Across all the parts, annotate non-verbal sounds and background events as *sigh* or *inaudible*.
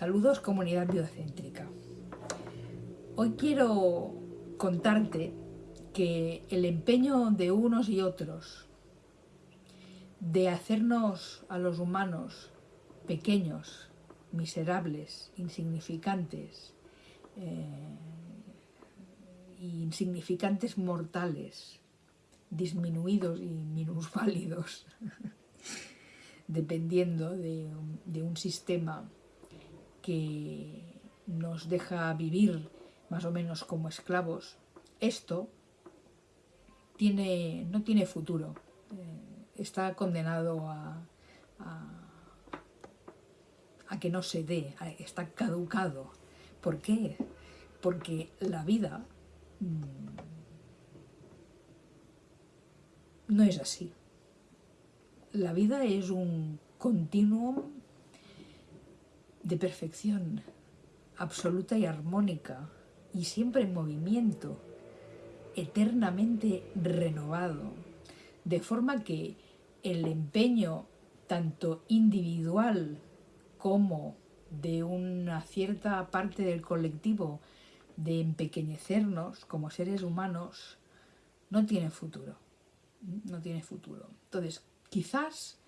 Saludos comunidad biocéntrica. Hoy quiero contarte que el empeño de unos y otros de hacernos a los humanos pequeños, miserables, insignificantes, eh, insignificantes mortales, disminuidos y minusválidos, *laughs* dependiendo de, de un sistema que nos deja vivir más o menos como esclavos, esto tiene, no tiene futuro, eh, está condenado a, a, que no se dé, está caducado. ¿Por qué? Porque la vida mm, no es así. La vida es un continuum de perfección absoluta y armónica y siempre en movimiento, eternamente renovado, de forma que el empeño tanto individual como de una cierta parte del colectivo de empequeñecernos como seres humanos no tiene futuro, no tiene futuro. Entonces, quizás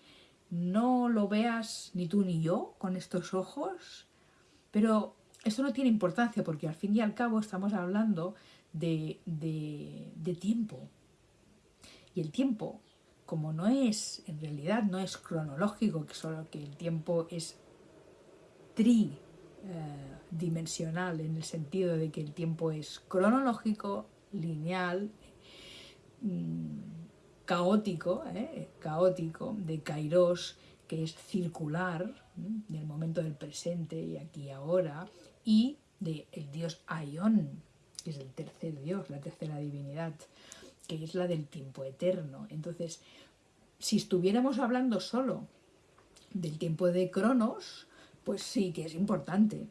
no lo veas ni tú ni yo con estos ojos, pero esto no tiene importancia porque al fin y al cabo estamos hablando de, tiempo. Y el tiempo, como no es, en realidad no es cronológico, que solo que el tiempo es tridimensional en el sentido de que el tiempo es cronológico, lineal, mm, caótico, ¿eh? caótico, de kairos, que es circular, del momento del presente y aquí y ahora, y del dios Aion, que es el tercer dios, la tercera divinidad, que es la del tiempo eterno. Entonces, si estuviéramos hablando solo del tiempo de Cronos, pues sí que es importante,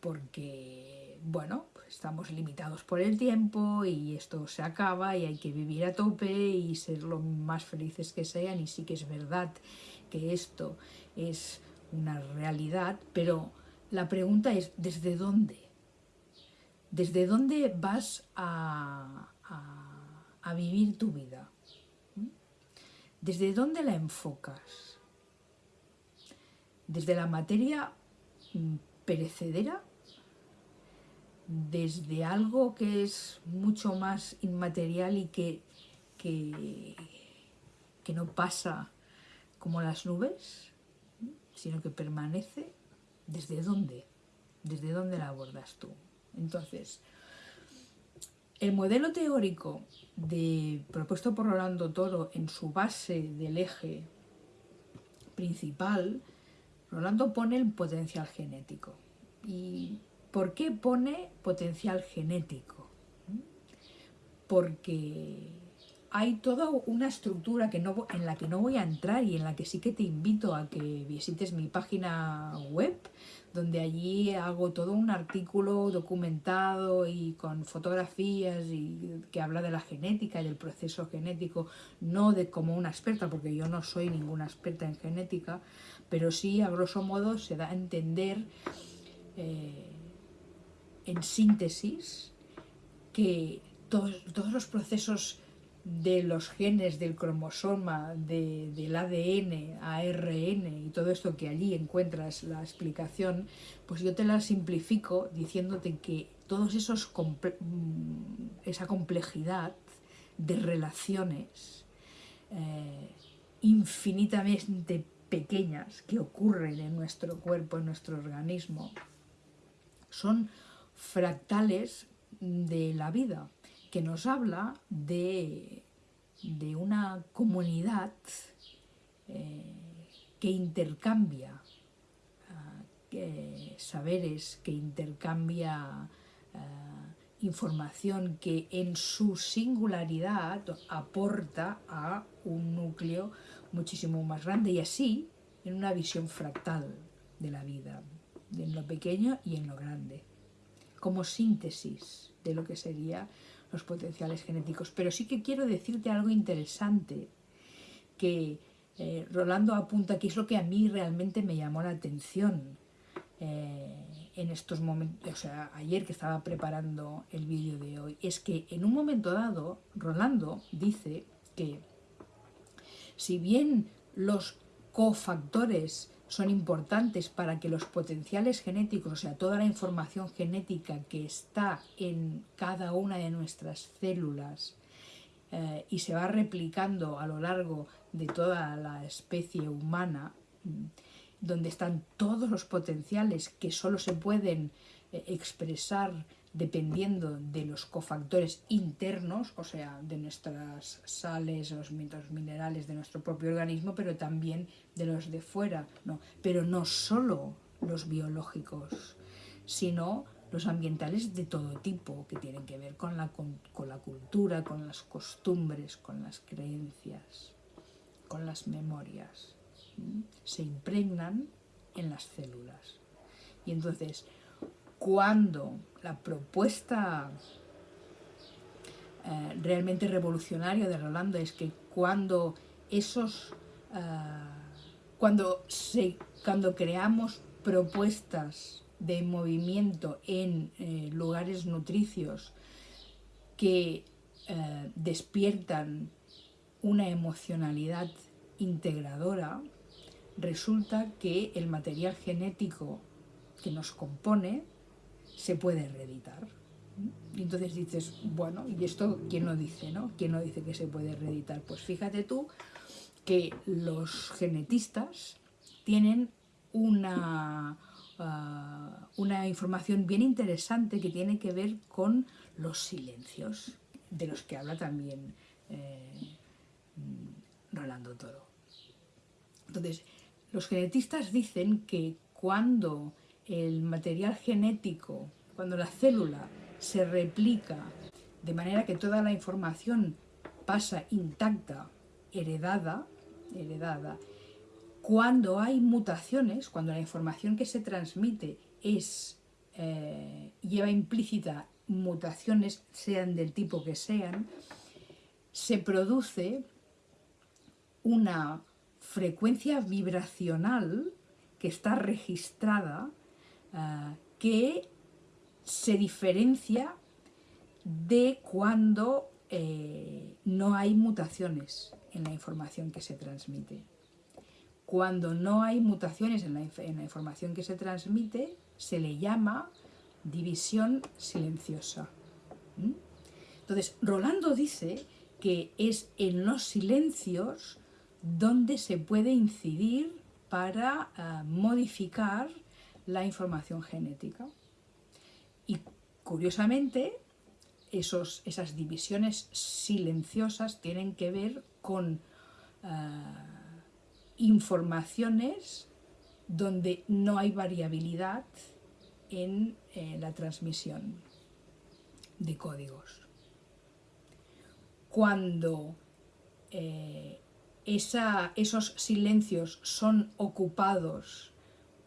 porque, bueno, estamos limitados por el tiempo y esto se acaba y hay que vivir a tope y ser lo más felices que sean y sí que es verdad que esto es una realidad, pero la pregunta es, ¿desde dónde? ¿Desde dónde vas a, vivir tu vida? ¿Mm? ¿Desde dónde la enfocas? ¿Desde la materia mm, perecedera? ¿Desde algo que es mucho más inmaterial y que, que, que no pasa como las nubes, sino que permanece? ¿Desde dónde? ¿Desde dónde la abordas tú? Entonces, el modelo teórico de, propuesto por Rolando Toro en su base del eje principal, Rolando pone el potencial genético. ¿Y por qué pone potencial genético? Porque hay toda una estructura que no, en la que no voy a entrar y en la que sí que te invito a que visites mi página web, donde allí hago todo un artículo documentado y con fotografías y que habla de la genética y del proceso genético, no de como una experta, porque yo no soy ninguna experta en genética, pero sí a grosso modo se da a entender eh, en síntesis que todos, todos los procesos de los genes, del cromosoma, del ADN, ARN y todo esto que allí encuentras la explicación, pues yo te la simplifico diciéndote que todos mm, esa complejidad de relaciones eh, infinitamente pequeñas que ocurren en nuestro cuerpo, en nuestro organismo, son fractales de la vida que nos habla de, una comunidad eh, que intercambia eh, saberes, que intercambia eh, información que en su singularidad aporta a un núcleo muchísimo más grande y así en una visión fractal de la vida, en lo pequeño y en lo grande, como síntesis de lo que sería los potenciales genéticos. Pero sí que quiero decirte algo interesante, que eh, Rolando apunta que es lo que a mí realmente me llamó la atención. Eh, en estos momentos, o sea, ayer que estaba preparando el vídeo de hoy, es que en un momento dado, Rolando dice que si bien los cofactores son importantes para que los potenciales genéticos, o sea, toda la información genética que está en cada una de nuestras células eh, y se va replicando a lo largo de toda la especie humana, mm, donde están todos los potenciales que solo se pueden eh, expresar dependiendo de los cofactores internos, o sea, de nuestras sales, los minerales de nuestro propio organismo, pero también de los de fuera, ¿no? pero no solo los biológicos, sino los ambientales de todo tipo, que tienen que ver con la, con, la cultura, con las costumbres, con las creencias, con las memorias. Se impregnan en las células. Y entonces, cuando la propuesta eh, realmente revolucionaria de Rolando es que cuando esos eh, cuando, se, cuando creamos propuestas de movimiento en eh, lugares nutricios que despiertan una emocionalidad integradora, resulta que el material genético que nos compone se puede reeditar. Y entonces dices, bueno, ¿y esto quién lo dice, no? ¿Quién lo dice que se puede reeditar? Pues fíjate tú que los genetistas tienen una, ah, una información bien interesante que tiene que ver con los silencios, de los que habla también eh, Rolando Toro. Entonces, los genetistas dicen que cuando el material genético, cuando la célula se replica de manera que toda la información pasa intacta, heredada, heredada, cuando hay mutaciones, cuando la información que se transmite es, eh, lleva implícita mutaciones, sean del tipo que sean, se produce una frecuencia vibracional que está registrada Ah, que se diferencia de cuando eh, no hay mutaciones en la información que se transmite. Cuando no hay mutaciones en la, información que se transmite, se le llama división silenciosa. Entonces, Rolando dice que es en los silencios donde se puede incidir para ah, modificar la información genética. Y curiosamente, esos, esas divisiones silenciosas tienen que ver con eh, informaciones donde no hay variabilidad en eh, la transmisión de códigos. Cuando eh, esos silencios son ocupados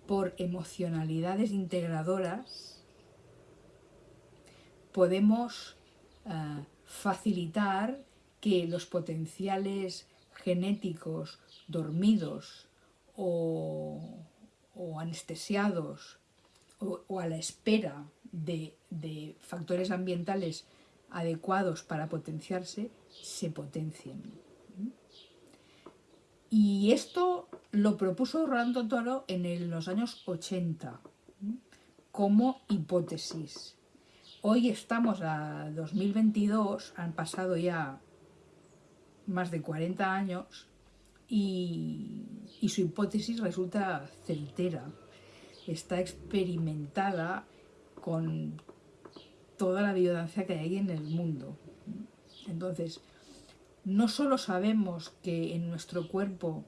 por emocionalidades integradoras, podemos eh, facilitar que los potenciales genéticos dormidos o, anestesiados o, a la espera de, de factores ambientales adecuados para potenciarse, se potencien. Y esto lo propuso Rolando Toro en los años 80 como hipótesis. Hoy estamos a 2022, han pasado ya más de 40 años y, y su hipótesis resulta certera. Está experimentada con toda la biodancia que hay en el mundo. Entonces, no solo sabemos que en nuestro cuerpo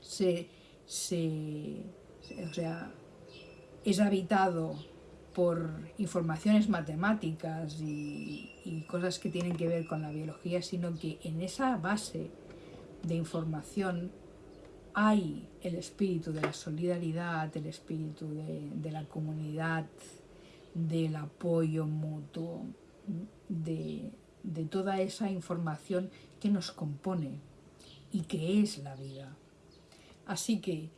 se, es habitado por informaciones matemáticas y, y, cosas que tienen que ver con la biología, sino que en esa base de información hay el espíritu de la solidaridad, el espíritu de, de la comunidad, del apoyo mutuo, de, de toda esa información que nos compone y que es la vida. Así que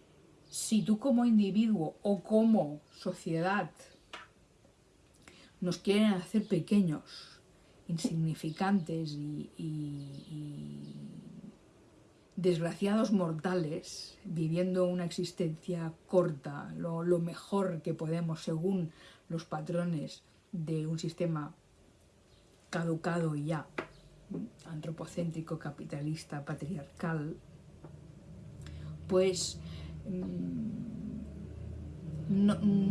si tú como individuo o como sociedad nos quieren hacer pequeños, insignificantes y, desgraciados mortales, viviendo una existencia corta, lo, mejor que podemos según los patrones de un sistema caducado ya, antropocéntrico, capitalista, patriarcal, pues mm,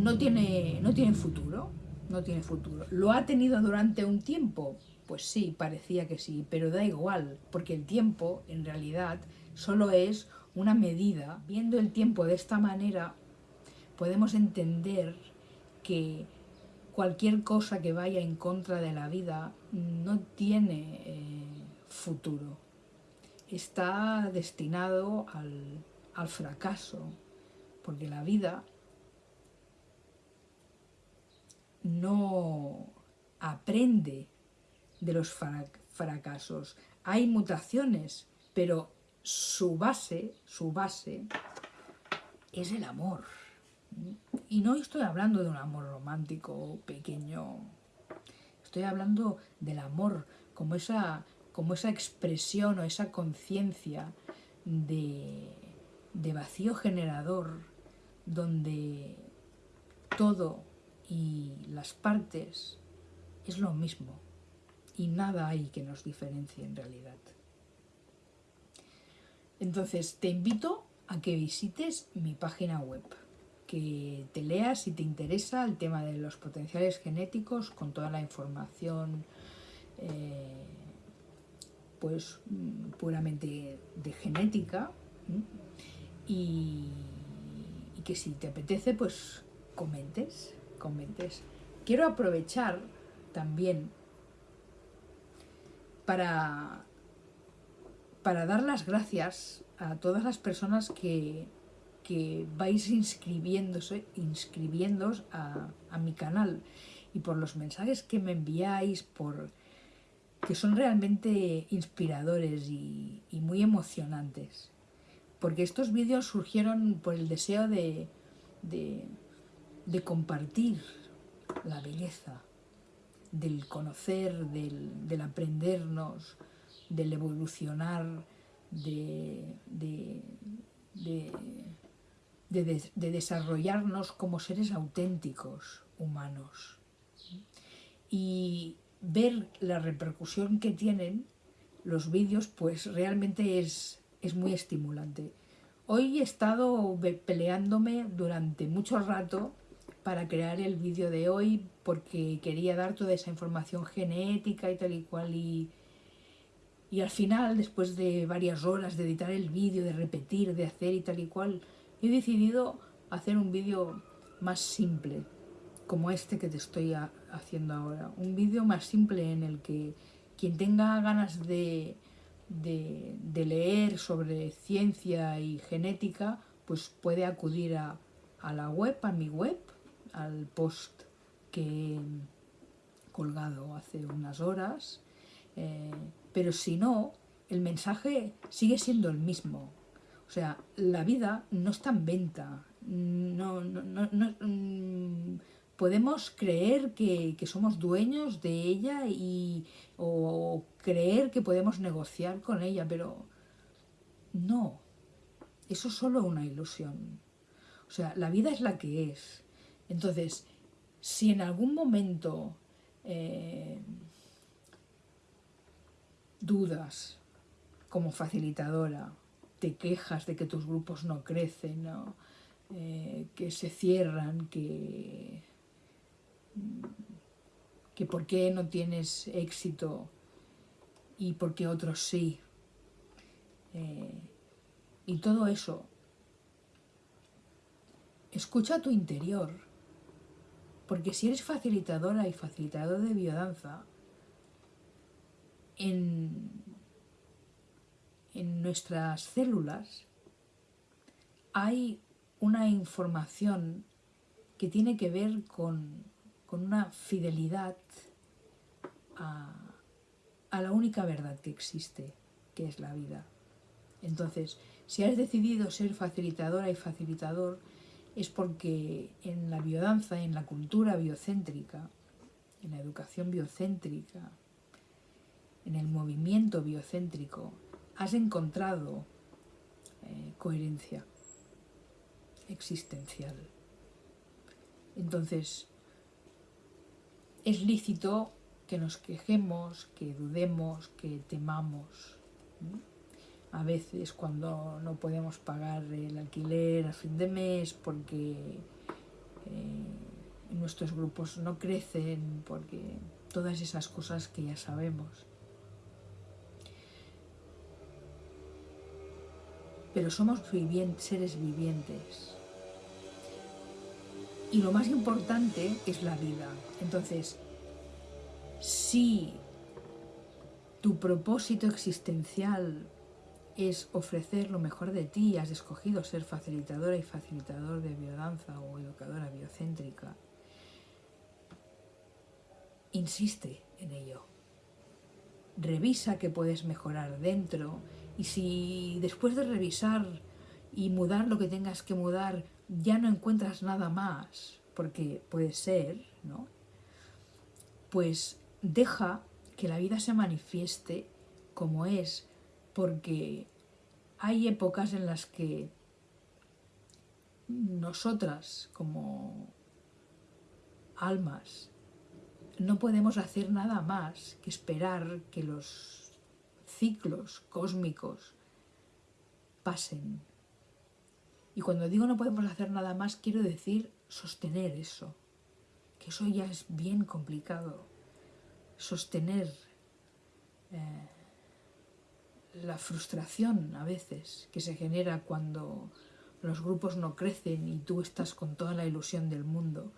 no, tiene, no tiene futuro, no tiene futuro. ¿Lo ha tenido durante un tiempo? Pues sí, parecía que sí, pero da igual, porque el tiempo, en realidad, solo es una medida. Viendo el tiempo de esta manera, podemos entender que cualquier cosa que vaya en contra de la vida no tiene eh, futuro. Está destinado al, al fracaso, porque la vida no aprende de los fracasos. Hay mutaciones, pero su base, su base es el amor. Y no estoy hablando de un amor romántico pequeño, estoy hablando del amor como esa, como esa expresión o esa conciencia de, de vacío generador donde todo y las partes es lo mismo y nada hay que nos diferencie en realidad. Entonces te invito a que visites mi página web, que te leas si te interesa el tema de los potenciales genéticos con toda la información eh, pues mm, puramente de genética y, que si te apetece, pues comentes, comentes. Quiero aprovechar también para, para dar las gracias a todas las personas que, que vais inscribiéndose, inscribiéndos a, a, mi canal. Y por los mensajes que me enviáis, por que son realmente inspiradores y, y muy emocionantes. Porque estos vídeos surgieron por el deseo de, de, compartir la belleza, del conocer, del, aprendernos, del evolucionar, de, de, desarrollarnos como seres auténticos, humanos. Y ver la repercusión que tienen los vídeos, pues realmente es, es muy estimulante. Hoy he estado peleándome durante mucho rato para crear el vídeo de hoy porque quería dar toda esa información genética y tal y cual y, y al final, después de varias horas de editar el vídeo, de repetir, de hacer y tal y cual, he decidido hacer un vídeo más simple, como este que te estoy haciendo ahora. Un vídeo más simple en el que quien tenga ganas de leer sobre ciencia y genética, pues puede acudir a, la web, a mi web, al post que he colgado hace unas horas, eh, pero si no, el mensaje sigue siendo el mismo. O sea, la vida no está en venta, no, no, no, mm, podemos creer que, somos dueños de ella y, o creer que podemos negociar con ella, pero no, eso es solo una ilusión. O sea, la vida es la que es. Entonces, si en algún momento eh, dudas como facilitadora, te quejas de que tus grupos no crecen, eh, que se cierran, que que por qué no tienes éxito y por qué otros sí. Eh, y todo eso. Escucha tu interior, porque si eres facilitadora y facilitador de biodanza, en, en nuestras células hay una información que tiene que ver con con una fidelidad a, la única verdad que existe, que es la vida. Entonces, Si has decidido ser facilitadora y facilitador, es porque en la biodanza, en la cultura biocéntrica, en la educación biocéntrica, en el movimiento biocéntrico, has encontrado eh, coherencia existencial. Entonces, es lícito que nos quejemos, que dudemos, que temamos. A veces cuando no podemos pagar el alquiler a fin de mes porque eh, nuestros grupos no crecen, porque todas esas cosas que ya sabemos. Pero somos seres vivientes. Y lo más importante es la vida. Entonces, si tu propósito existencial es ofrecer lo mejor de ti, has escogido ser facilitadora y facilitador de biodanza o educadora biocéntrica, insiste en ello. Revisa qué puedes mejorar dentro y si después de revisar y mudar lo que tengas que mudar ya no encuentras nada más, porque puede ser, ¿no? Pues deja que la vida se manifieste como es, porque hay épocas en las que nosotras como almas no podemos hacer nada más que esperar que los ciclos cósmicos pasen. Y cuando digo no podemos hacer nada más, quiero decir sostener eso, que eso ya es bien complicado. Sostener eh, la frustración a veces que se genera cuando los grupos no crecen y tú estás con toda la ilusión del mundo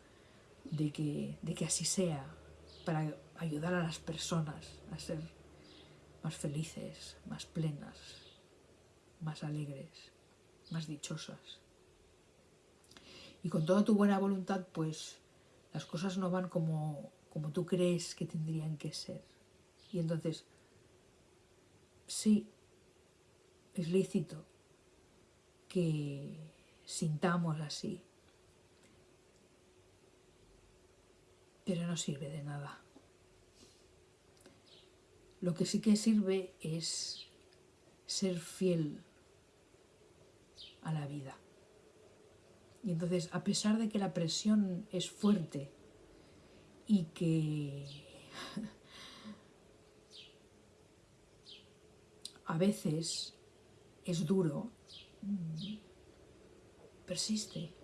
de que, de que así sea, para ayudar a las personas a ser más felices, más plenas, más alegres, más dichosas. Y con toda tu buena voluntad, pues las cosas no van como, como tú crees que tendrían que ser. Y entonces, sí, es lícito que sintamos así, pero no sirve de nada. Lo que sí que sirve es ser fiel a la vida. Y entonces, a pesar de que la presión es fuerte y que *laughs* a veces es duro, persiste.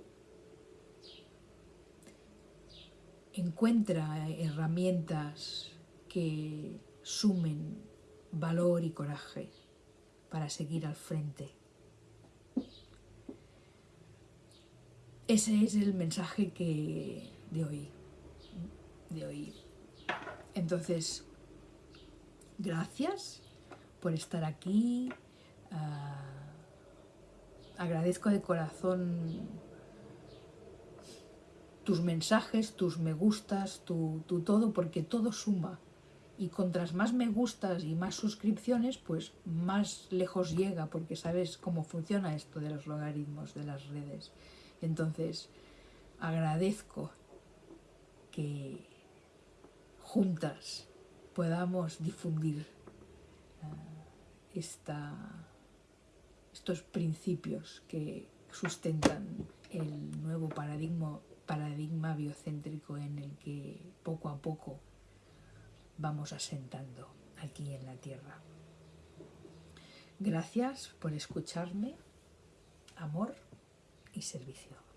encuentra herramientas que sumen valor y coraje para seguir al frente. Ese es el mensaje que de hoy, de hoy. Entonces, gracias por estar aquí. Ah, agradezco de corazón tus mensajes, tus me gustas, tu, todo, porque todo suma. Y contras más me gustas y más suscripciones, pues más lejos llega, porque sabes cómo funciona esto de los logaritmos de las redes. Entonces, agradezco que juntas podamos difundir eh, esta, estos principios que sustentan el nuevo paradigma paradigma biocéntrico en el que poco a poco vamos asentando aquí en la Tierra. Gracias por escucharme, amor y servicio.